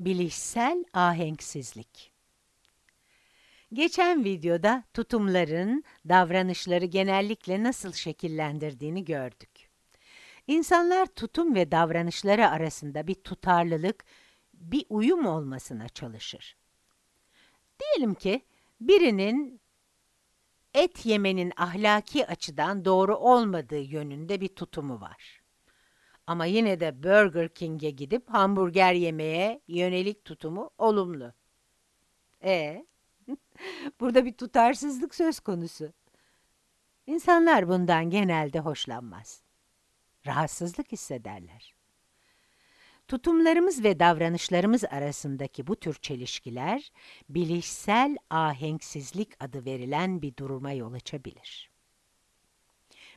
Bilişsel ahenksizlik. Geçen videoda tutumların davranışları genellikle nasıl şekillendirdiğini gördük. İnsanlar tutum ve davranışları arasında bir tutarlılık, bir uyum olmasına çalışır. Diyelim ki birinin et yemenin ahlaki açıdan doğru olmadığı yönünde bir tutumu var. Ama yine de Burger King'e gidip hamburger yemeye yönelik tutumu olumlu. E Burada bir tutarsızlık söz konusu. İnsanlar bundan genelde hoşlanmaz. Rahatsızlık hissederler. Tutumlarımız ve davranışlarımız arasındaki bu tür çelişkiler, bilişsel ahenksizlik adı verilen bir duruma yol açabilir.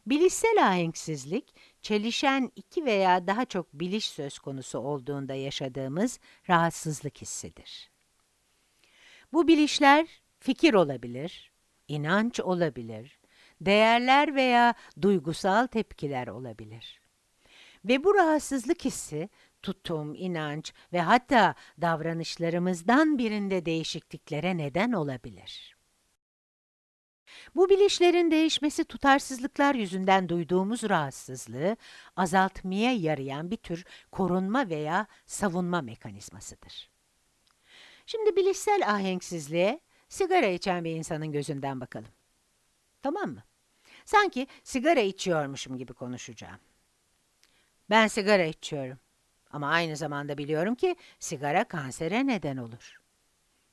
Bilişsel ahenksizlik, çelişen iki veya daha çok biliş söz konusu olduğunda yaşadığımız rahatsızlık hissidir. Bu bilişler fikir olabilir, inanç olabilir, değerler veya duygusal tepkiler olabilir. Ve bu rahatsızlık hissi tutum, inanç ve hatta davranışlarımızdan birinde değişikliklere neden olabilir. Bu bilişlerin değişmesi tutarsızlıklar yüzünden duyduğumuz rahatsızlığı azaltmaya yarayan bir tür korunma veya savunma mekanizmasıdır. Şimdi bilişsel ahenksizliğe sigara içen bir insanın gözünden bakalım. Tamam mı? Sanki sigara içiyormuşum gibi konuşacağım. Ben sigara içiyorum. Ama aynı zamanda biliyorum ki sigara kansere neden olur.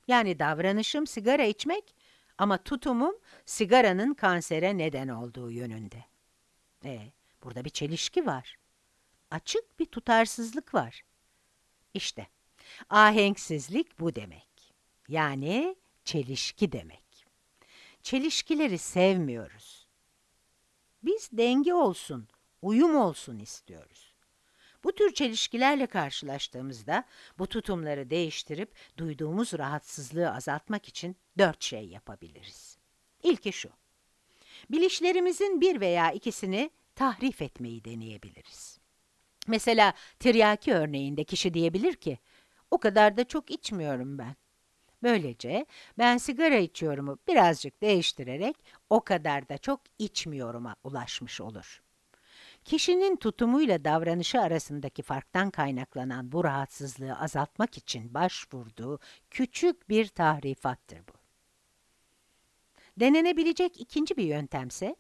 Yani davranışım sigara içmek ama tutumum sigaranın kansere neden olduğu yönünde. E, burada bir çelişki var. Açık bir tutarsızlık var. İşte, ahenksizlik bu demek. Yani çelişki demek. Çelişkileri sevmiyoruz. Biz denge olsun, uyum olsun istiyoruz. Bu tür çelişkilerle karşılaştığımızda bu tutumları değiştirip duyduğumuz rahatsızlığı azaltmak için dört şey yapabiliriz. İlki şu. Bilişlerimizin bir veya ikisini tahrif etmeyi deneyebiliriz. Mesela tiryaki örneğinde kişi diyebilir ki, o kadar da çok içmiyorum ben. Böylece ben sigara içiorumu birazcık değiştirerek o kadar da çok içmiyorum'a ulaşmış olur. Kişinin tutumuyla davranışı arasındaki farktan kaynaklanan bu rahatsızlığı azaltmak için başvurduğu küçük bir tahrifattır bu. Denenebilecek ikinci bir yöntemse,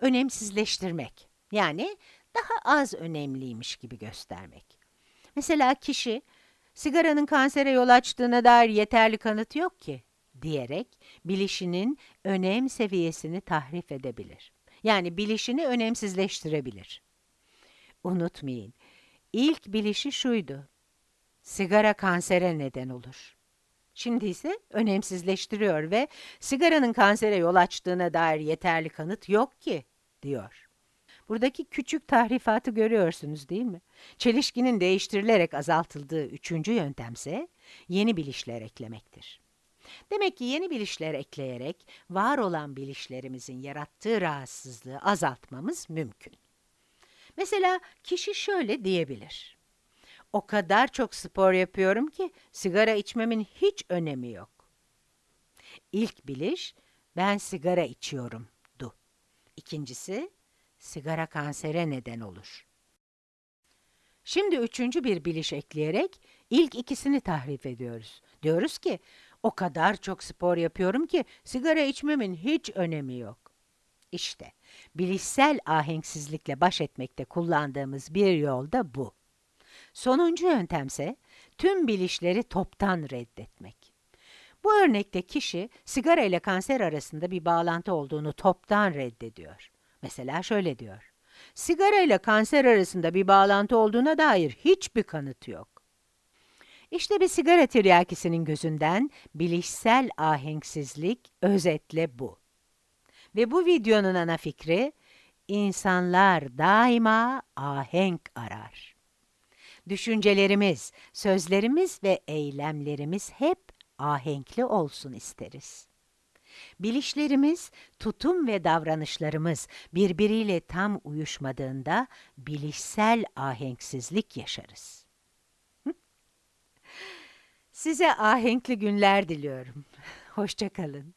önemsizleştirmek. Yani daha az önemliymiş gibi göstermek. Mesela kişi, sigaranın kansere yol açtığına dair yeterli kanıt yok ki, diyerek bilişinin önem seviyesini tahrif edebilir. Yani bilişini önemsizleştirebilir. Unutmayın, ilk bilişi şuydu. Sigara kansere neden olur. Şimdi ise önemsizleştiriyor ve sigaranın kansere yol açtığına dair yeterli kanıt yok ki, diyor. Buradaki küçük tahrifatı görüyorsunuz değil mi? Çelişkinin değiştirilerek azaltıldığı üçüncü yöntemse yeni bilişler eklemektir. Demek ki yeni bilişler ekleyerek var olan bilişlerimizin yarattığı rahatsızlığı azaltmamız mümkün. Mesela kişi şöyle diyebilir. O kadar çok spor yapıyorum ki sigara içmemin hiç önemi yok. İlk biliş, ben sigara içiyorum du. İkincisi, sigara kansere neden olur. Şimdi üçüncü bir biliş ekleyerek ilk ikisini tahrif ediyoruz. Diyoruz ki, o kadar çok spor yapıyorum ki sigara içmemin hiç önemi yok. İşte, bilişsel ahenksizlikle baş etmekte kullandığımız bir yol da bu. Sonuncu yöntemse, tüm bilişleri toptan reddetmek. Bu örnekte kişi, sigara ile kanser arasında bir bağlantı olduğunu toptan reddediyor. Mesela şöyle diyor, sigara ile kanser arasında bir bağlantı olduğuna dair hiçbir kanıt yok. İşte bir sigara tiryakisinin gözünden bilişsel ahenksizlik özetle bu. Ve bu videonun ana fikri, insanlar daima ahenk arar. Düşüncelerimiz, sözlerimiz ve eylemlerimiz hep ahenkli olsun isteriz. Bilişlerimiz, tutum ve davranışlarımız birbiriyle tam uyuşmadığında bilişsel ahenksizlik yaşarız. Size ahenkli günler diliyorum. Hoşça kalın.